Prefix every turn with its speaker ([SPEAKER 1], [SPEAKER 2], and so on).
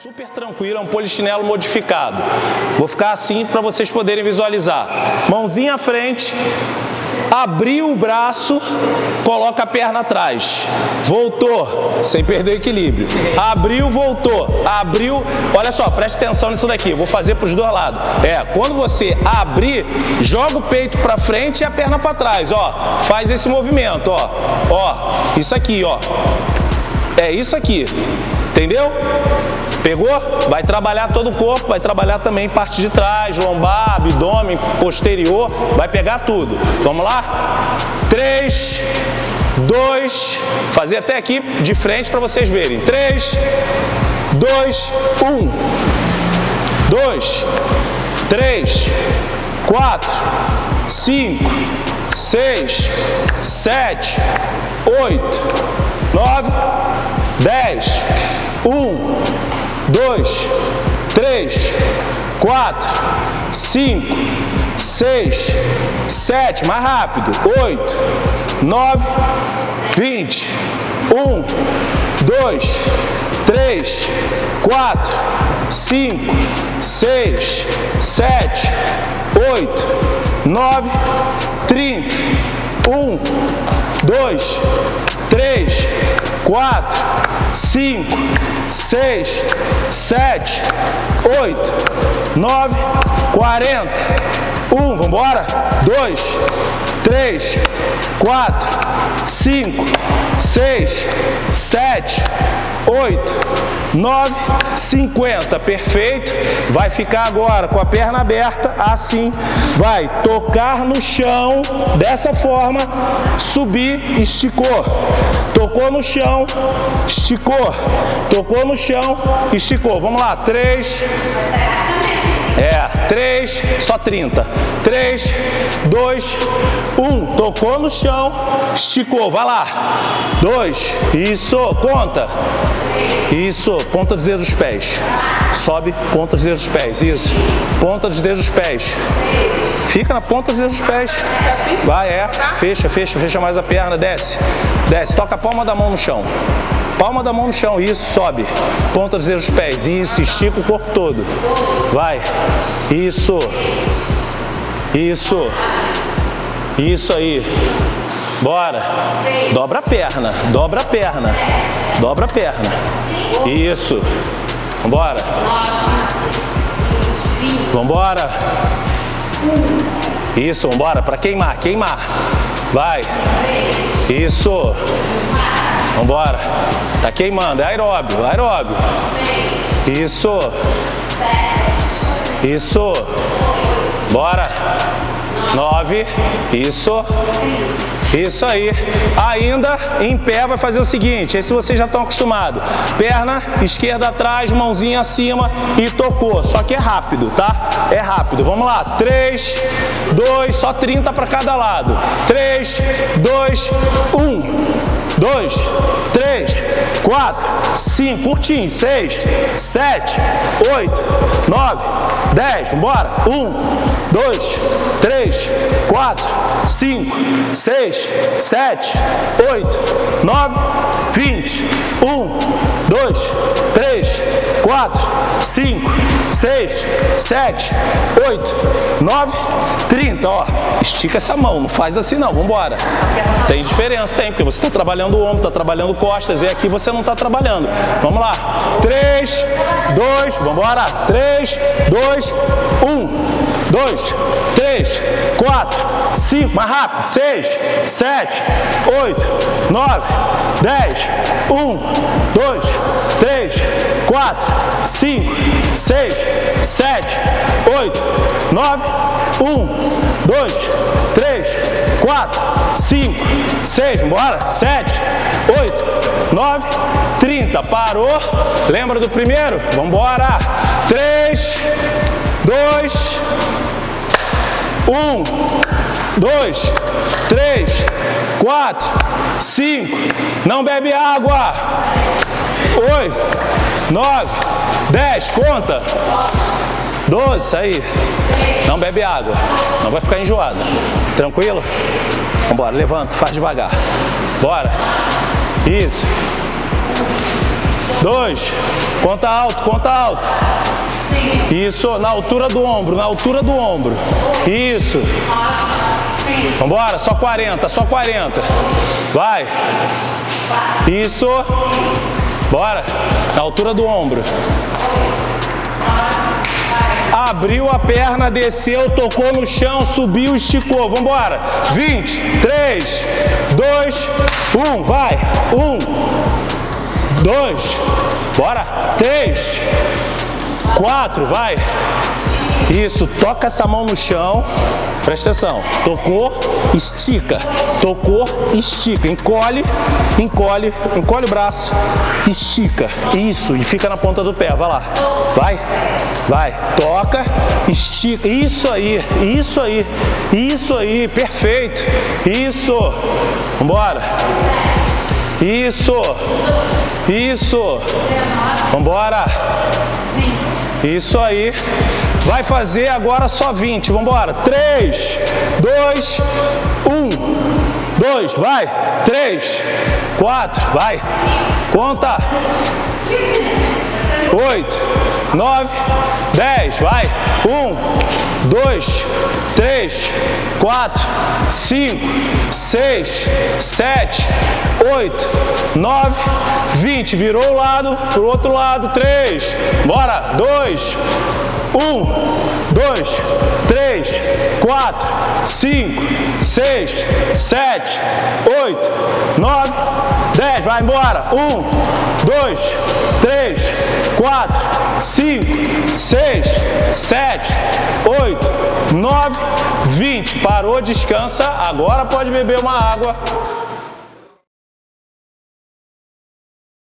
[SPEAKER 1] Super tranquilo, é um polichinelo modificado. Vou ficar assim para vocês poderem visualizar. Mãozinha à frente, abriu o braço, coloca a perna atrás. Voltou, sem perder o equilíbrio. Abriu, voltou. Abriu, olha só, preste atenção nisso daqui. Vou fazer para os dois lados. É, quando você abrir, joga o peito para frente e a perna para trás, ó. Faz esse movimento, ó. Ó, isso aqui, ó. É isso aqui. Entendeu? Pegou? Vai trabalhar todo o corpo, vai trabalhar também parte de trás, lombar, abdômen, posterior, vai pegar tudo. Vamos lá? 3, 2, fazer até aqui de frente para vocês verem. 3, 2, 1, 2, 3, 4, 5, 6, 7, 8, 9, 10, 1, dois, três, quatro, cinco, seis, sete, mais rápido, oito, nove, vinte, um, dois, três, quatro, cinco, seis, sete, oito, nove, trinta, um, dois, três, quatro, cinco, seis, sete, oito, nove, quarenta, um, vamos embora? Dois, três, quatro, cinco, seis, sete, oito, nove, cinquenta, perfeito. Vai ficar agora com a perna aberta, assim, vai tocar no chão, dessa forma, subir, esticou. Tocou no chão, esticou. Tocou no chão, esticou. Vamos lá, três. É, 3, só 30. 3, 2, 1. Tocou no chão, esticou, vai lá. 2, isso, conta. Isso, ponta dos dedos dos pés. Sobe, ponta dos dedos dos pés, isso. Ponta dos dedos dos pés. Fica na ponta dos dedos dos pés. Vai, é. Fecha, fecha, fecha mais a perna, desce. Desce, toca a palma da mão no chão. Palma da mão no chão, isso, sobe. Ponta dos dedos dos pés, isso, estica o corpo todo. Vai. Isso. Isso. Isso aí. Bora. Dobra a perna, dobra a perna. Dobra a perna. Isso. Vambora. Vambora. Isso, vambora, para queimar, queimar. Vai. Isso. Vambora. Tá queimando, é aeróbio, aeróbio. Isso. Isso. Bora. Nove. Isso. Isso aí. Ainda em pé vai fazer o seguinte, esse vocês já estão acostumados. Perna esquerda atrás, mãozinha acima e tocou. Só que é rápido, tá? É rápido. Vamos lá. 3, 2, só 30 para cada lado. 3, 2, 1 dois, três, quatro, cinco, curtinho, seis, sete, oito, nove, dez, bora, um, dois, três, quatro, cinco, seis, sete, oito, nove, vinte, um, dois, três, quatro, cinco, seis, sete, oito, nove, trinta, ó, estica essa mão, não faz assim não, vambora, tem diferença, tem, porque você está trabalhando o ombro, está trabalhando costas, e aqui você não está trabalhando, vamos lá, três, dois, vambora, três, dois, um, dois, três, quatro, cinco, mais rápido, seis, sete, oito, nove, dez, um, dois, três, quatro, cinco, seis, sete, oito, nove, um, dois, três, quatro, cinco, seis, bora, sete, oito, nove, trinta, parou, lembra do primeiro? Vamos embora, três, dois, um, dois, três, quatro, cinco, não bebe água, oito, nove, dez, conta, doze, isso aí, não bebe água, não vai ficar enjoado, tranquilo? Vambora, levanta, faz devagar, bora, isso, dois. Conta alto, conta alto. Isso, na altura do ombro, na altura do ombro. Isso. Vambora, só 40, só 40. Vai. Isso. Bora. Na altura do ombro. Abriu a perna, desceu, tocou no chão, subiu, esticou. Vambora. 20, 3, 2, 1. Vai. 1, 2, bora. 3, 4, vai. Isso, toca essa mão no chão. Presta atenção. Tocou, estica. Tocou, estica. Encolhe, encolhe, encolhe o braço. Estica. Isso, e fica na ponta do pé. Vai lá. Vai. Vai. Toca, estica. Isso aí, isso aí. Isso aí, perfeito. Isso. Vambora. Isso. Isso. Vambora. Isso aí. Vai fazer agora só 20. Vamos embora. 3, 2, 1. 2, vai. 3, 4, vai. Conta. 8, 9, 10, vai. 1, 2, 3, 4, 5, 6, 7, 8, 9, 20. Virou o lado, pro outro lado. 3, bora. 2, um, dois, três, quatro, cinco, seis, sete, oito, nove, dez. Vai embora. Um, dois, três, quatro, cinco, seis, sete, oito, nove, vinte. Parou, descansa. Agora pode beber uma água.